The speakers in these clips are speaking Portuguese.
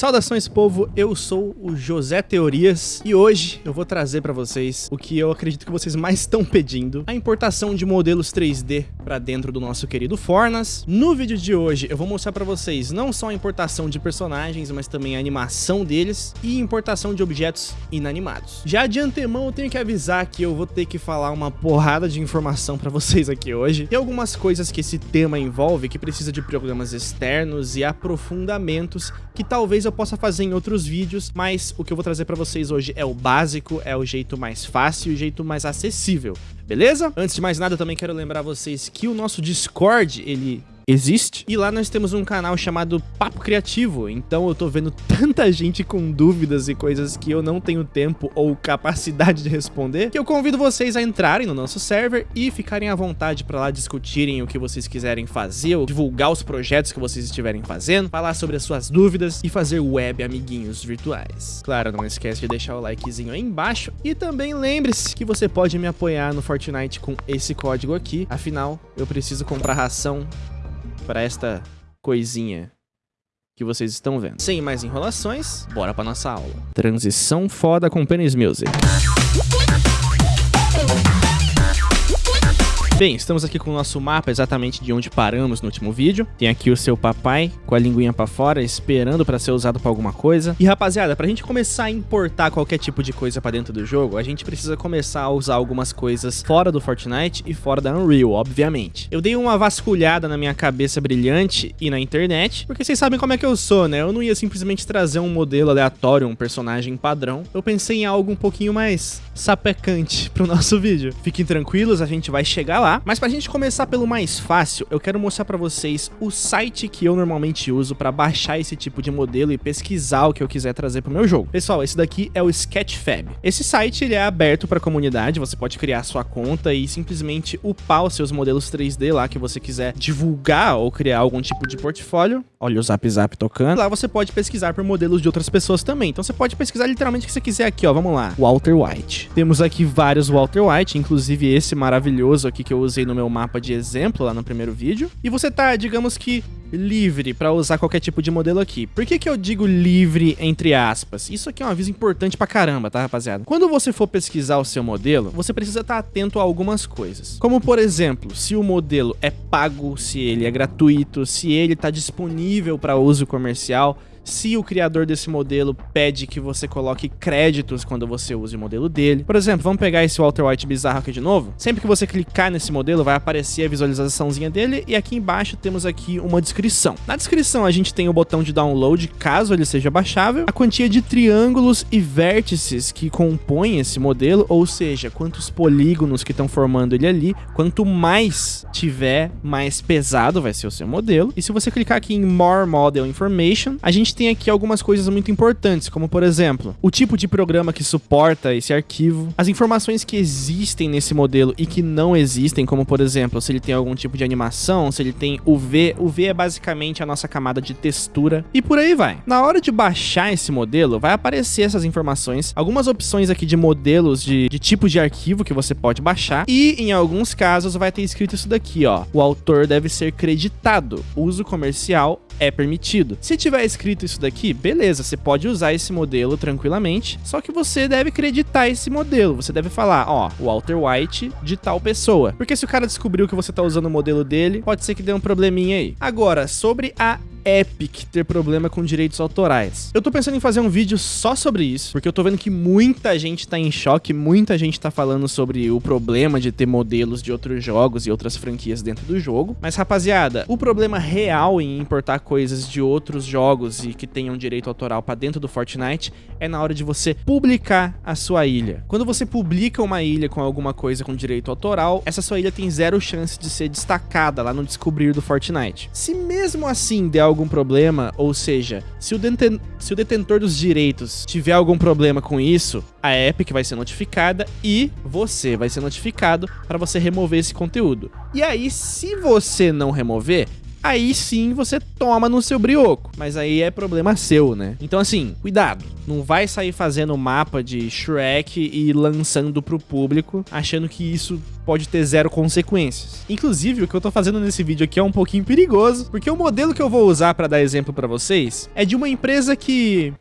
Saudações povo, eu sou o José Teorias e hoje eu vou trazer para vocês o que eu acredito que vocês mais estão pedindo, a importação de modelos 3D para dentro do nosso querido Fornas. No vídeo de hoje eu vou mostrar para vocês não só a importação de personagens, mas também a animação deles e importação de objetos inanimados. Já de antemão eu tenho que avisar que eu vou ter que falar uma porrada de informação para vocês aqui hoje. Tem algumas coisas que esse tema envolve que precisa de programas externos e aprofundamentos que talvez eu possa fazer em outros vídeos, mas o que eu vou trazer para vocês hoje é o básico, é o jeito mais fácil e o jeito mais acessível, beleza? Antes de mais nada, eu também quero lembrar vocês que o nosso Discord, ele existe. E lá nós temos um canal chamado Papo Criativo, então eu tô vendo tanta gente com dúvidas e coisas que eu não tenho tempo ou capacidade de responder, que eu convido vocês a entrarem no nosso server e ficarem à vontade para lá discutirem o que vocês quiserem fazer, ou divulgar os projetos que vocês estiverem fazendo, falar sobre as suas dúvidas e fazer web amiguinhos virtuais. Claro, não esquece de deixar o likezinho aí embaixo e também lembre-se que você pode me apoiar no Fortnite com esse código aqui, afinal, eu preciso comprar ração para esta coisinha que vocês estão vendo. Sem mais enrolações, bora para nossa aula. Transição foda com Penis Music. Bem, estamos aqui com o nosso mapa exatamente de onde paramos no último vídeo. Tem aqui o seu papai com a linguinha pra fora, esperando pra ser usado pra alguma coisa. E rapaziada, pra gente começar a importar qualquer tipo de coisa pra dentro do jogo, a gente precisa começar a usar algumas coisas fora do Fortnite e fora da Unreal, obviamente. Eu dei uma vasculhada na minha cabeça brilhante e na internet, porque vocês sabem como é que eu sou, né? Eu não ia simplesmente trazer um modelo aleatório, um personagem padrão. Eu pensei em algo um pouquinho mais sapecante pro nosso vídeo. Fiquem tranquilos, a gente vai chegar lá lá. Mas pra gente começar pelo mais fácil, eu quero mostrar pra vocês o site que eu normalmente uso pra baixar esse tipo de modelo e pesquisar o que eu quiser trazer pro meu jogo. Pessoal, esse daqui é o Sketchfab. Esse site ele é aberto pra comunidade, você pode criar sua conta e simplesmente upar os seus modelos 3D lá que você quiser divulgar ou criar algum tipo de portfólio. Olha o Zap Zap tocando. Lá você pode pesquisar por modelos de outras pessoas também. Então você pode pesquisar literalmente o que você quiser aqui, ó. Vamos lá. Walter White. Temos aqui vários Walter White, inclusive esse maravilhoso aqui que eu usei no meu mapa de exemplo lá no primeiro vídeo. E você tá, digamos que, livre para usar qualquer tipo de modelo aqui. Por que que eu digo livre entre aspas? Isso aqui é um aviso importante pra caramba, tá, rapaziada? Quando você for pesquisar o seu modelo, você precisa estar tá atento a algumas coisas. Como, por exemplo, se o modelo é pago, se ele é gratuito, se ele tá disponível para uso comercial, se o criador desse modelo pede que você coloque créditos quando você use o modelo dele. Por exemplo, vamos pegar esse Walter White bizarro aqui de novo. Sempre que você clicar nesse modelo, vai aparecer a visualizaçãozinha dele e aqui embaixo temos aqui uma descrição. Na descrição a gente tem o botão de download, caso ele seja baixável, a quantia de triângulos e vértices que compõem esse modelo, ou seja, quantos polígonos que estão formando ele ali, quanto mais tiver, mais pesado vai ser o seu modelo. E se você clicar aqui em More Model Information, a gente tem aqui algumas coisas muito importantes, como por exemplo, o tipo de programa que suporta esse arquivo, as informações que existem nesse modelo e que não existem, como por exemplo, se ele tem algum tipo de animação, se ele tem UV. UV é basicamente a nossa camada de textura e por aí vai. Na hora de baixar esse modelo, vai aparecer essas informações, algumas opções aqui de modelos de, de tipo de arquivo que você pode baixar e em alguns casos vai ter escrito isso daqui, ó. O autor deve ser creditado. Uso comercial é permitido. Se tiver escrito isso daqui, beleza, você pode usar esse modelo tranquilamente, só que você deve acreditar esse modelo. Você deve falar, ó, Walter White de tal pessoa. Porque se o cara descobriu que você tá usando o modelo dele, pode ser que dê um probleminha aí. Agora, sobre a Epic ter problema com direitos autorais. Eu tô pensando em fazer um vídeo só sobre isso, porque eu tô vendo que muita gente tá em choque, muita gente tá falando sobre o problema de ter modelos de outros jogos e outras franquias dentro do jogo. Mas, rapaziada, o problema real em importar coisas de outros jogos e que tenham direito autoral para dentro do Fortnite é na hora de você publicar a sua ilha. Quando você publica uma ilha com alguma coisa com direito autoral, essa sua ilha tem zero chance de ser destacada lá no descobrir do Fortnite. Se mesmo assim der algum problema, ou seja, se o, deten se o detentor dos direitos tiver algum problema com isso, a Epic vai ser notificada e você vai ser notificado para você remover esse conteúdo. E aí, se você não remover, aí sim você toma no seu brioco. Mas aí é problema seu, né? Então assim, cuidado. Não vai sair fazendo mapa de Shrek e lançando pro público, achando que isso pode ter zero consequências. Inclusive, o que eu tô fazendo nesse vídeo aqui é um pouquinho perigoso, porque o modelo que eu vou usar para dar exemplo para vocês é de uma empresa que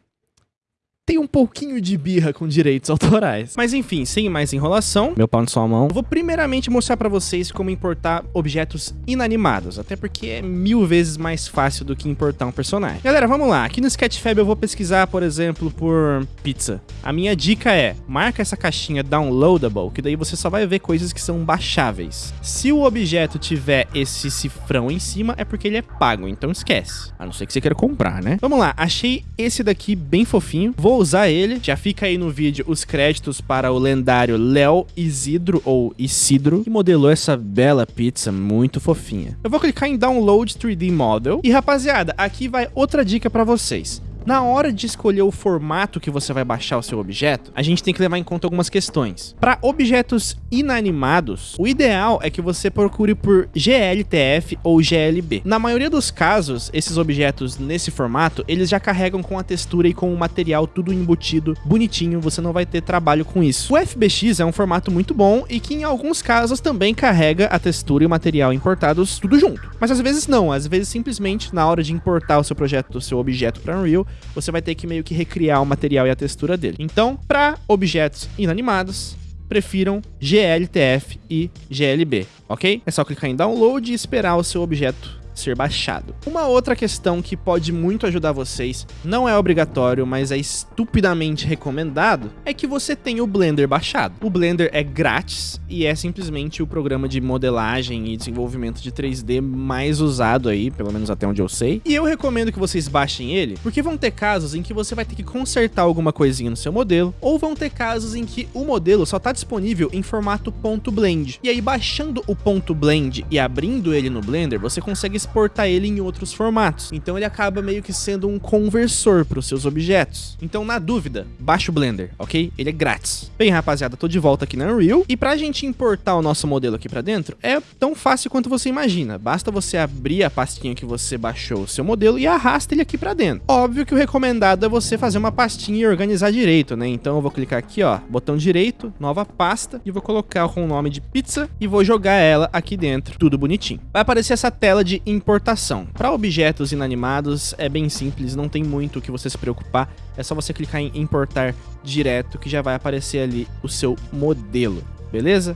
tem um pouquinho de birra com direitos autorais. Mas enfim, sem mais enrolação, meu pau na sua mão, eu vou primeiramente mostrar pra vocês como importar objetos inanimados, até porque é mil vezes mais fácil do que importar um personagem. Galera, vamos lá, aqui no Sketchfab eu vou pesquisar, por exemplo, por pizza. A minha dica é, marca essa caixinha downloadable, que daí você só vai ver coisas que são baixáveis. Se o objeto tiver esse cifrão em cima, é porque ele é pago, então esquece. A não ser que você queira comprar, né? Vamos lá, achei esse daqui bem fofinho, vou usar ele. Já fica aí no vídeo os créditos para o lendário Léo Isidro, ou Isidro, que modelou essa bela pizza muito fofinha. Eu vou clicar em Download 3D Model. E rapaziada, aqui vai outra dica para vocês. Na hora de escolher o formato que você vai baixar o seu objeto, a gente tem que levar em conta algumas questões. Para objetos inanimados, o ideal é que você procure por GLTF ou GLB. Na maioria dos casos, esses objetos nesse formato, eles já carregam com a textura e com o material tudo embutido, bonitinho, você não vai ter trabalho com isso. O FBX é um formato muito bom e que em alguns casos também carrega a textura e o material importados tudo junto. Mas às vezes não, às vezes simplesmente na hora de importar o seu projeto, o seu objeto para Unreal, você vai ter que meio que recriar o material e a textura dele. Então, para objetos inanimados, prefiram GLTF e GLB, ok? É só clicar em download e esperar o seu objeto ser baixado. Uma outra questão que pode muito ajudar vocês, não é obrigatório, mas é estupidamente recomendado, é que você tenha o Blender baixado. O Blender é grátis e é simplesmente o programa de modelagem e desenvolvimento de 3D mais usado aí, pelo menos até onde eu sei. E eu recomendo que vocês baixem ele, porque vão ter casos em que você vai ter que consertar alguma coisinha no seu modelo, ou vão ter casos em que o modelo só está disponível em formato .blend. E aí baixando o .blend e abrindo ele no Blender, você consegue exportar ele em outros formatos. Então ele acaba meio que sendo um conversor para os seus objetos. Então na dúvida, baixa o Blender, ok? Ele é grátis. Bem rapaziada, tô de volta aqui na Unreal e pra gente importar o nosso modelo aqui pra dentro é tão fácil quanto você imagina. Basta você abrir a pastinha que você baixou o seu modelo e arrasta ele aqui pra dentro. Óbvio que o recomendado é você fazer uma pastinha e organizar direito, né? Então eu vou clicar aqui, ó, botão direito, nova pasta e vou colocar com o nome de pizza e vou jogar ela aqui dentro, tudo bonitinho. Vai aparecer essa tela de importação. Para objetos inanimados é bem simples, não tem muito o que você se preocupar, é só você clicar em importar direto que já vai aparecer ali o seu modelo, beleza?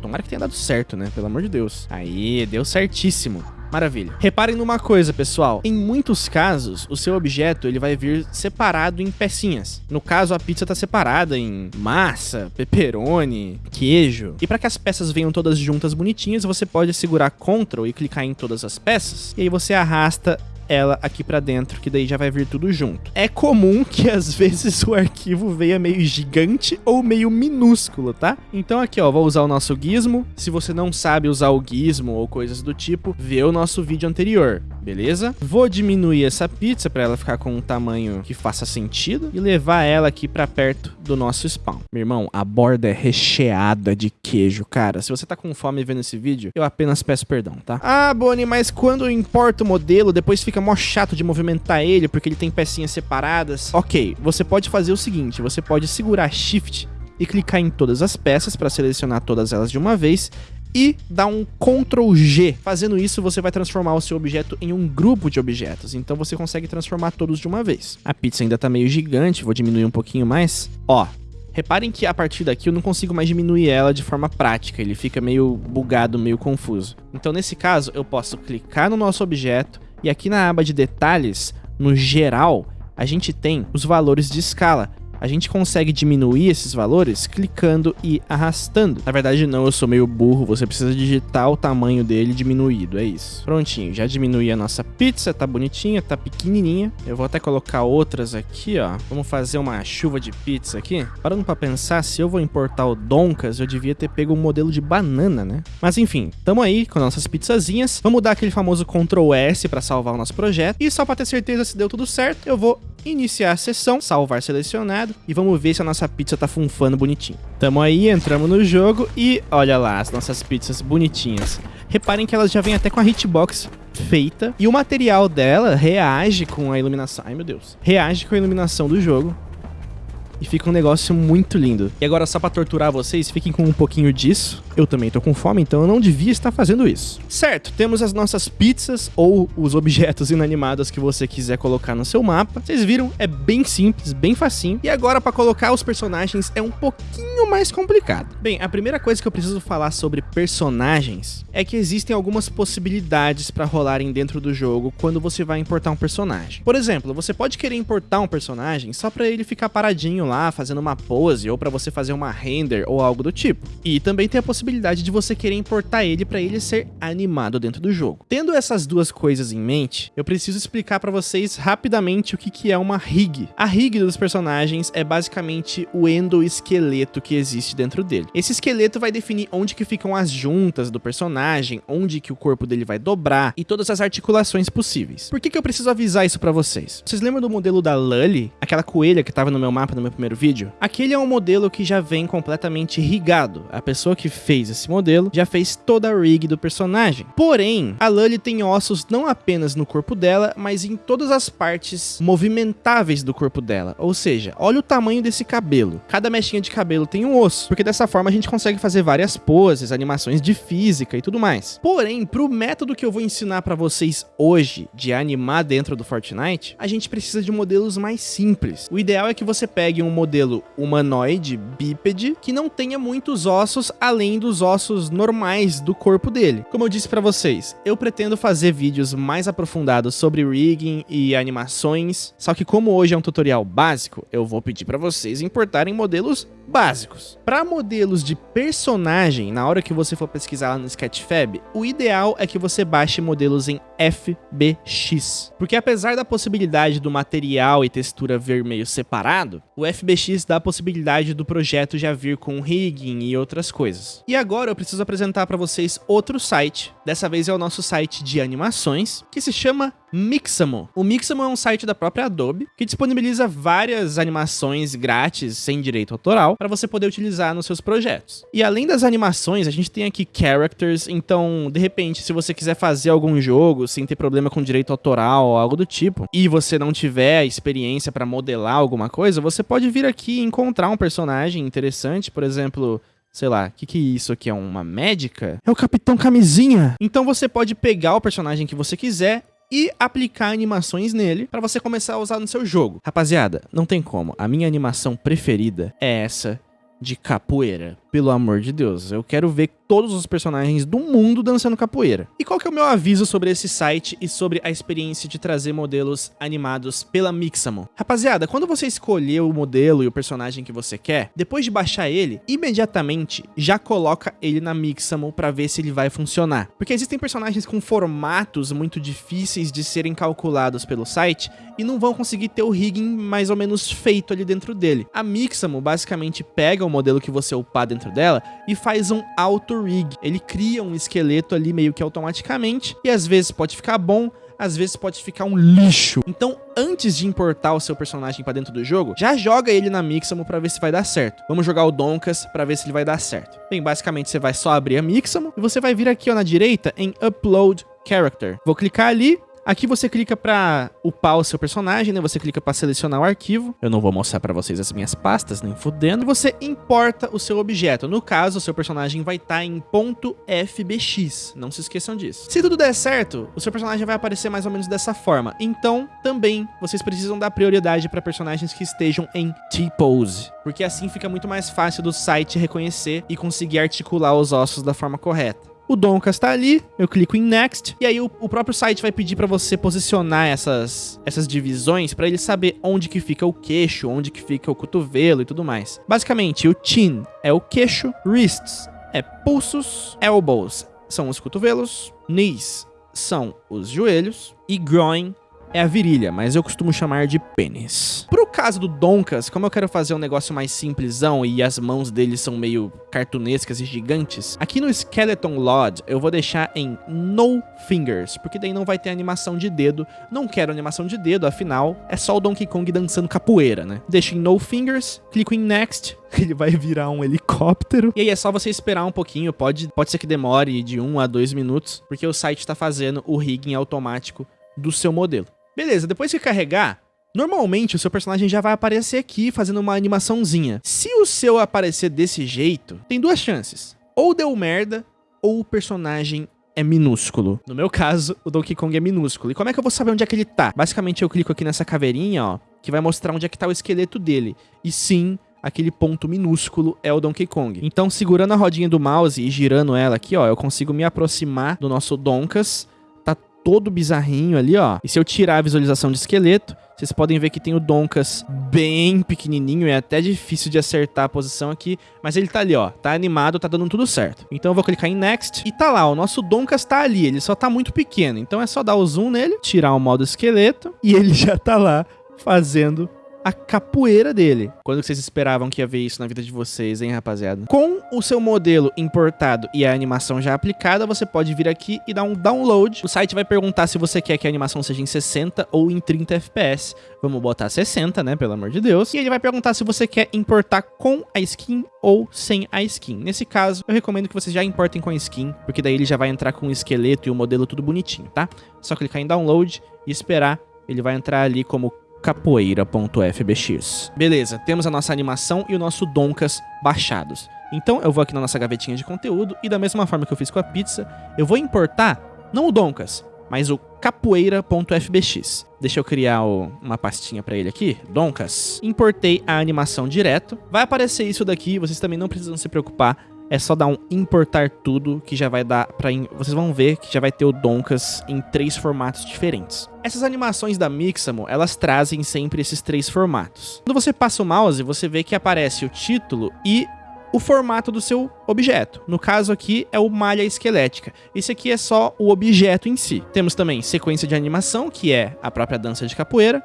Tomara que tenha dado certo, né? Pelo amor de Deus. Aí, deu certíssimo. Maravilha. Reparem numa coisa, pessoal. Em muitos casos, o seu objeto ele vai vir separado em pecinhas. No caso, a pizza está separada em massa, pepperoni, queijo. E para que as peças venham todas juntas bonitinhas, você pode segurar Ctrl e clicar em todas as peças. E aí você arrasta ela aqui pra dentro, que daí já vai vir tudo junto. É comum que às vezes o arquivo venha meio gigante ou meio minúsculo, tá? Então aqui, ó, vou usar o nosso gizmo. Se você não sabe usar o gizmo ou coisas do tipo, vê o nosso vídeo anterior, beleza? Vou diminuir essa pizza para ela ficar com um tamanho que faça sentido e levar ela aqui para perto do nosso spawn. Meu irmão, a borda é recheada de queijo, cara. Se você tá com fome vendo esse vídeo, eu apenas peço perdão, tá? Ah, Bonnie, mas quando eu importo o modelo, depois fica mó chato de movimentar ele porque ele tem pecinhas separadas. Ok, você pode fazer o seguinte, você pode segurar Shift e clicar em todas as peças para selecionar todas elas de uma vez e dar um Ctrl G. Fazendo isso, você vai transformar o seu objeto em um grupo de objetos. Então você consegue transformar todos de uma vez. A pizza ainda tá meio gigante, vou diminuir um pouquinho mais. Ó, Reparem que a partir daqui eu não consigo mais diminuir ela de forma prática, ele fica meio bugado, meio confuso. Então nesse caso eu posso clicar no nosso objeto e aqui na aba de detalhes, no geral, a gente tem os valores de escala a gente consegue diminuir esses valores clicando e arrastando. Na verdade não, eu sou meio burro, você precisa digitar o tamanho dele diminuído, é isso. Prontinho, já diminui a nossa pizza, tá bonitinha, tá pequenininha. Eu vou até colocar outras aqui, ó. Vamos fazer uma chuva de pizza aqui. Parando pra pensar, se eu vou importar o Donkas, eu devia ter pego um modelo de banana, né? Mas enfim, tamo aí com nossas pizzazinhas. Vamos dar aquele famoso Ctrl S pra salvar o nosso projeto. E só pra ter certeza se deu tudo certo, eu vou iniciar a sessão, salvar selecionado e vamos ver se a nossa pizza tá funfando bonitinho. Tamo aí, entramos no jogo e olha lá as nossas pizzas bonitinhas. Reparem que elas já vêm até com a hitbox feita e o material dela reage com a iluminação. Ai, meu Deus. Reage com a iluminação do jogo e fica um negócio muito lindo. E agora, só pra torturar vocês, fiquem com um pouquinho disso. Eu também tô com fome, então eu não devia estar fazendo isso. Certo, temos as nossas pizzas ou os objetos inanimados que você quiser colocar no seu mapa. Vocês viram? É bem simples, bem facinho. E agora, pra colocar os personagens, é um pouquinho mais complicado. Bem, a primeira coisa que eu preciso falar sobre personagens é que existem algumas possibilidades pra rolarem dentro do jogo quando você vai importar um personagem. Por exemplo, você pode querer importar um personagem só pra ele ficar paradinho lá lá fazendo uma pose ou para você fazer uma render ou algo do tipo. E também tem a possibilidade de você querer importar ele para ele ser animado dentro do jogo. Tendo essas duas coisas em mente, eu preciso explicar para vocês rapidamente o que, que é uma rig. A rig dos personagens é basicamente o endoesqueleto que existe dentro dele. Esse esqueleto vai definir onde que ficam as juntas do personagem, onde que o corpo dele vai dobrar e todas as articulações possíveis. Por que, que eu preciso avisar isso para vocês? Vocês lembram do modelo da Lully? Aquela coelha que tava no meu mapa no meu primeiro vídeo, aquele é um modelo que já vem completamente rigado. A pessoa que fez esse modelo já fez toda a rig do personagem. Porém, a Lully tem ossos não apenas no corpo dela, mas em todas as partes movimentáveis do corpo dela. Ou seja, olha o tamanho desse cabelo. Cada mechinha de cabelo tem um osso, porque dessa forma a gente consegue fazer várias poses, animações de física e tudo mais. Porém, pro método que eu vou ensinar para vocês hoje de animar dentro do Fortnite, a gente precisa de modelos mais simples. O ideal é que você pegue um modelo humanoide, bípede, que não tenha muitos ossos além dos ossos normais do corpo dele. Como eu disse para vocês, eu pretendo fazer vídeos mais aprofundados sobre rigging e animações, só que como hoje é um tutorial básico, eu vou pedir para vocês importarem modelos básicos. Para modelos de personagem, na hora que você for pesquisar lá no Sketchfab, o ideal é que você baixe modelos em FBX. Porque apesar da possibilidade do material e textura ver meio separado, o FBX dá a possibilidade do projeto já vir com rigging e outras coisas. E agora eu preciso apresentar para vocês outro site, dessa vez é o nosso site de animações, que se chama Mixamo. O Mixamo é um site da própria Adobe que disponibiliza várias animações grátis, sem direito autoral, para você poder utilizar nos seus projetos. E além das animações, a gente tem aqui characters, então, de repente, se você quiser fazer algum jogo sem ter problema com direito autoral ou algo do tipo, e você não tiver experiência para modelar alguma coisa, você pode vir aqui e encontrar um personagem interessante, por exemplo, sei lá, o que que é isso aqui é uma médica? É o Capitão Camisinha. Então você pode pegar o personagem que você quiser e aplicar animações nele para você começar a usar no seu jogo. Rapaziada, não tem como. A minha animação preferida é essa de capoeira. Pelo amor de Deus, eu quero ver todos os personagens do mundo dançando capoeira. E qual que é o meu aviso sobre esse site e sobre a experiência de trazer modelos animados pela Mixamo? Rapaziada, quando você escolher o modelo e o personagem que você quer, depois de baixar ele, imediatamente já coloca ele na Mixamo para ver se ele vai funcionar. Porque existem personagens com formatos muito difíceis de serem calculados pelo site e não vão conseguir ter o rigging mais ou menos feito ali dentro dele. A Mixamo basicamente pega o modelo que você upar dentro dentro dela e faz um auto-rig. Ele cria um esqueleto ali meio que automaticamente e às vezes pode ficar bom, às vezes pode ficar um lixo. Então, antes de importar o seu personagem para dentro do jogo, já joga ele na Mixamo para ver se vai dar certo. Vamos jogar o Donkas para ver se ele vai dar certo. Bem, basicamente você vai só abrir a Mixamo e você vai vir aqui ó, na direita em Upload Character. Vou clicar ali, Aqui você clica para upar o seu personagem, né? Você clica para selecionar o arquivo. Eu não vou mostrar para vocês as minhas pastas, nem fudendo. Você importa o seu objeto. No caso, o seu personagem vai estar tá em .fbx. Não se esqueçam disso. Se tudo der certo, o seu personagem vai aparecer mais ou menos dessa forma. Então, também, vocês precisam dar prioridade para personagens que estejam em T-pose. Porque assim fica muito mais fácil do site reconhecer e conseguir articular os ossos da forma correta. O Doncas está ali, eu clico em Next, e aí o, o próprio site vai pedir para você posicionar essas, essas divisões para ele saber onde que fica o queixo, onde que fica o cotovelo e tudo mais. Basicamente, o chin é o queixo, wrists é pulsos, elbows são os cotovelos, knees são os joelhos e groin é a virilha, mas eu costumo chamar de pênis. Pro caso do Donkas, como eu quero fazer um negócio mais simplesão e as mãos dele são meio cartunescas e gigantes, aqui no Skeleton Lord eu vou deixar em No Fingers, porque daí não vai ter animação de dedo. Não quero animação de dedo, afinal, é só o Donkey Kong dançando capoeira, né? Deixo em No Fingers, clico em Next, ele vai virar um helicóptero. E aí é só você esperar um pouquinho, pode, pode ser que demore de 1 a 2 minutos, porque o site está fazendo o rigging automático do seu modelo. Beleza, depois que carregar, Normalmente o seu personagem já vai aparecer aqui fazendo uma animaçãozinha. Se o seu aparecer desse jeito, tem duas chances. Ou deu merda, ou o personagem é minúsculo. No meu caso, o Donkey Kong é minúsculo. E como é que eu vou saber onde é que ele tá? Basicamente eu clico aqui nessa caveirinha, ó, que vai mostrar onde é que tá o esqueleto dele. E sim, aquele ponto minúsculo é o Donkey Kong. Então, segurando a rodinha do mouse e girando ela aqui, ó, eu consigo me aproximar do nosso Donkas. Todo bizarrinho ali, ó. E se eu tirar a visualização de esqueleto, vocês podem ver que tem o Donkas bem pequenininho, é até difícil de acertar a posição aqui, mas ele tá ali, ó, tá animado, tá dando tudo certo. Então eu vou clicar em Next e tá lá, o nosso Donkas tá ali, ele só tá muito pequeno, então é só dar o zoom nele, tirar o modo esqueleto e ele já tá lá fazendo a capoeira dele. Quando vocês esperavam que ia ver isso na vida de vocês, hein, rapaziada? Com o seu modelo importado e a animação já aplicada, você pode vir aqui e dar um download. O site vai perguntar se você quer que a animação seja em 60 ou em 30 FPS. Vamos botar 60, né, pelo amor de Deus. E ele vai perguntar se você quer importar com a skin ou sem a skin. Nesse caso, eu recomendo que vocês já importem com a skin, porque daí ele já vai entrar com o esqueleto e o modelo tudo bonitinho, tá? Só clicar em download e esperar. Ele vai entrar ali como capoeira.fbx. Beleza, temos a nossa animação e o nosso Donkas baixados. Então eu vou aqui na nossa gavetinha de conteúdo e da mesma forma que eu fiz com a pizza, eu vou importar não o Donkas, mas o capoeira.fbx. Deixa eu criar o, uma pastinha para ele aqui, Donkas. Importei a animação direto. Vai aparecer isso daqui, vocês também não precisam se preocupar é só dar um importar tudo que já vai dar para vocês vão ver que já vai ter o Donkas em três formatos diferentes. Essas animações da Mixamo, elas trazem sempre esses três formatos. Quando você passa o mouse, você vê que aparece o título e o formato do seu objeto. No caso aqui é o malha esquelética. Esse aqui é só o objeto em si. Temos também sequência de animação, que é a própria dança de capoeira,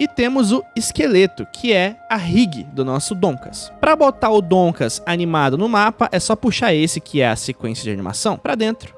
e temos o esqueleto, que é a rig do nosso Donkas. Para botar o Donkas animado no mapa, é só puxar esse, que é a sequência de animação, para dentro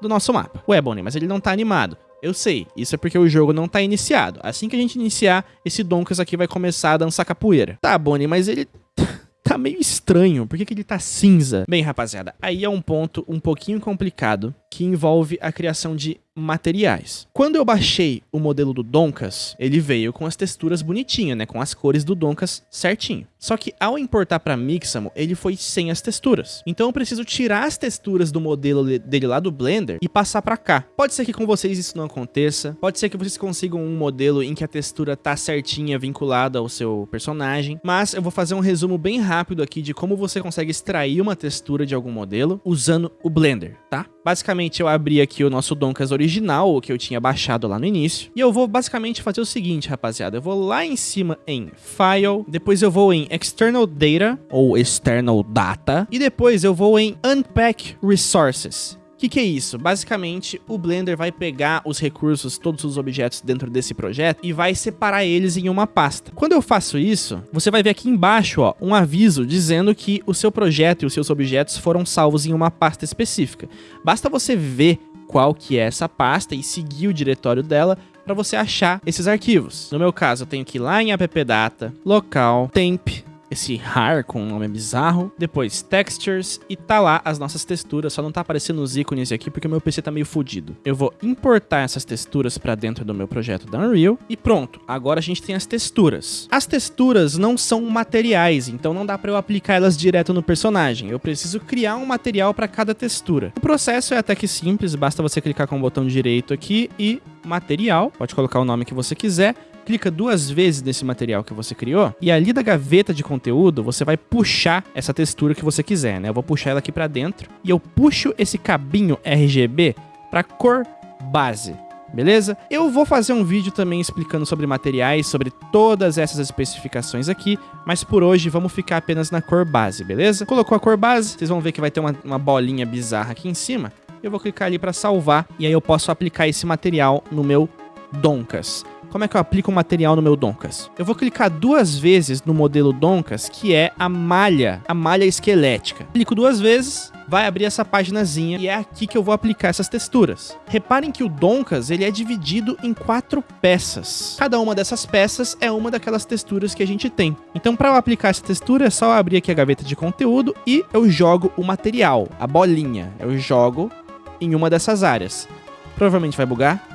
do nosso mapa. Ué, Bonnie, mas ele não tá animado. Eu sei, isso é porque o jogo não tá iniciado. Assim que a gente iniciar, esse Donkas aqui vai começar a dançar capoeira. Tá, Bonnie, mas ele tá meio estranho. Por que, que ele tá cinza? Bem, rapaziada, aí é um ponto um pouquinho complicado que envolve a criação de materiais. Quando eu baixei o modelo do Donkas, ele veio com as texturas bonitinhas, né, com as cores do Donkas certinho. Só que ao importar para Mixamo, ele foi sem as texturas. Então eu preciso tirar as texturas do modelo dele lá do Blender e passar para cá. Pode ser que com vocês isso não aconteça, pode ser que vocês consigam um modelo em que a textura tá certinha vinculada ao seu personagem, mas eu vou fazer um resumo bem rápido aqui de como você consegue extrair uma textura de algum modelo usando o Blender, tá? Basicamente, eu abri aqui o nosso Donkas original, o que eu tinha baixado lá no início. E eu vou basicamente fazer o seguinte, rapaziada. Eu vou lá em cima em File, depois eu vou em External Data, ou External Data, e depois eu vou em Unpack Resources. Que, que, é isso? Basicamente, o Blender vai pegar os recursos, todos os objetos dentro desse projeto e vai separar eles em uma pasta. Quando eu faço isso, você vai ver aqui embaixo ó, um aviso dizendo que o seu projeto e os seus objetos foram salvos em uma pasta específica. Basta você ver qual que é essa pasta e seguir o diretório dela para você achar esses arquivos. No meu caso, eu tenho que ir lá em appdata, local, temp, esse har com um nome bizarro. Depois textures e tá lá as nossas texturas, só não tá aparecendo os ícones aqui porque o meu PC tá meio fodido. Eu vou importar essas texturas para dentro do meu projeto da Unreal e pronto, agora a gente tem as texturas. As texturas não são materiais, então não dá para eu aplicar elas direto no personagem. Eu preciso criar um material para cada textura. O processo é até que simples, basta você clicar com o botão direito aqui e material, pode colocar o nome que você quiser, clica duas vezes nesse material que você criou e ali da gaveta de conteúdo você vai puxar essa textura que você quiser, né? Eu vou puxar ela aqui para dentro e eu puxo esse cabinho RGB para cor base. Beleza? Eu vou fazer um vídeo também explicando sobre materiais, sobre todas essas especificações aqui, mas por hoje vamos ficar apenas na cor base, beleza? Colocou a cor base, vocês vão ver que vai ter uma, uma bolinha bizarra aqui em cima. Eu vou clicar ali para salvar e aí eu posso aplicar esse material no meu Donkas. Como é que eu aplico o material no meu Donkas? Eu vou clicar duas vezes no modelo Donkas, que é a malha, a malha esquelética. Clico duas vezes, vai abrir essa paginazinha e é aqui que eu vou aplicar essas texturas. Reparem que o Donkas ele é dividido em quatro peças. Cada uma dessas peças é uma daquelas texturas que a gente tem. Então para eu aplicar essa textura é só abrir aqui a gaveta de conteúdo e eu jogo o material, a bolinha. Eu jogo em uma dessas áreas. Provavelmente vai bugar,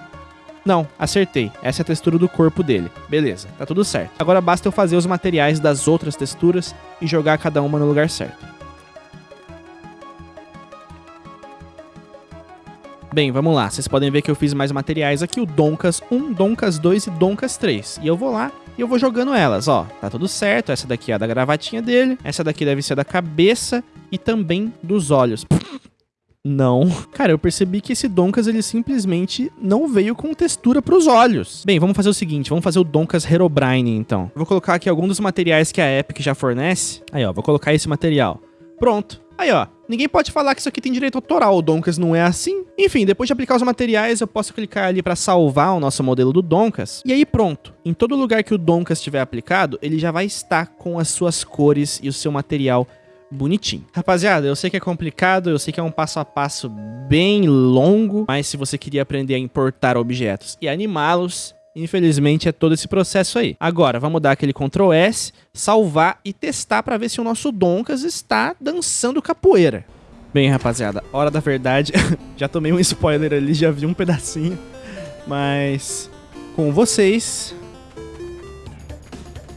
não, acertei. Essa é a textura do corpo dele. Beleza, tá tudo certo. Agora basta eu fazer os materiais das outras texturas e jogar cada uma no lugar certo. Bem, vamos lá. Vocês podem ver que eu fiz mais materiais aqui, o Donkas 1, Donkas 2 e Donkas 3. E eu vou lá e eu vou jogando elas, ó. Tá tudo certo, essa daqui é a da gravatinha dele, essa daqui deve ser da cabeça e também dos olhos. Não. Cara, eu percebi que esse Donkas, ele simplesmente não veio com textura pros olhos. Bem, vamos fazer o seguinte, vamos fazer o Donkas Herobrine, então. vou colocar aqui algum dos materiais que a Epic já fornece. Aí, ó, vou colocar esse material. Pronto. Aí, ó, ninguém pode falar que isso aqui tem direito autoral, o Donkas não é assim. Enfim, depois de aplicar os materiais, eu posso clicar ali para salvar o nosso modelo do Donkas. E aí pronto, em todo lugar que o Donkas estiver aplicado, ele já vai estar com as suas cores e o seu material bonitinho. Rapaziada, eu sei que é complicado, eu sei que é um passo a passo bem longo, mas se você queria aprender a importar objetos e animá-los, Infelizmente é todo esse processo aí. Agora, vamos dar aquele Ctrl S, salvar e testar para ver se o nosso Donkas está dançando capoeira. Bem, rapaziada, hora da verdade. já tomei um spoiler ali, já vi um pedacinho. Mas com vocês,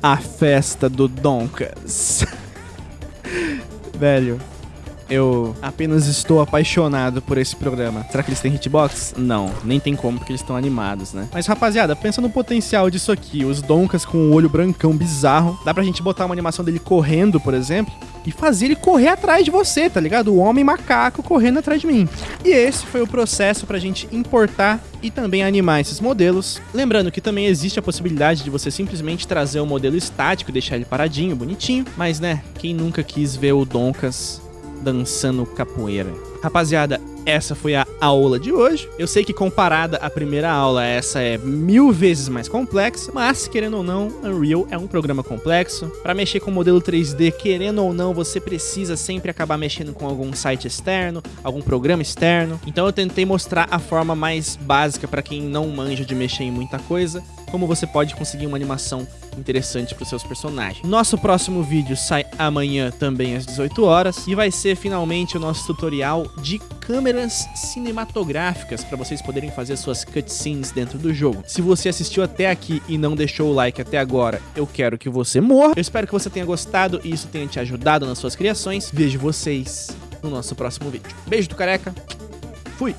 a festa do Donkas. Velho, eu apenas estou apaixonado por esse programa. Será que eles têm hitbox? Não, nem tem como porque eles estão animados, né? Mas rapaziada, pensa no potencial disso aqui. Os Donkas com o olho brancão bizarro. Dá pra gente botar uma animação dele correndo, por exemplo, e fazer ele correr atrás de você, tá ligado? O homem macaco correndo atrás de mim. E esse foi o processo pra gente importar e também animar esses modelos. Lembrando que também existe a possibilidade de você simplesmente trazer o modelo estático deixar ele paradinho, bonitinho. Mas né, quem nunca quis ver o Donkas dançando capoeira. Rapaziada, essa foi a aula de hoje. Eu sei que comparada à primeira aula, essa é mil vezes mais complexa, mas querendo ou não, Unreal é um programa complexo. Para mexer com modelo 3D, querendo ou não, você precisa sempre acabar mexendo com algum site externo, algum programa externo. Então eu tentei mostrar a forma mais básica para quem não manja de mexer em muita coisa, como você pode conseguir uma animação interessante para os seus personagens. Nosso próximo vídeo sai amanhã também às 18 horas e vai ser finalmente o nosso tutorial de câmeras cinematográficas para vocês poderem fazer suas cutscenes dentro do jogo. Se você assistiu até aqui e não deixou o like até agora, eu quero que você morra. Eu espero que você tenha gostado e isso tenha te ajudado nas suas criações. Vejo vocês no nosso próximo vídeo. Beijo do careca. Fui!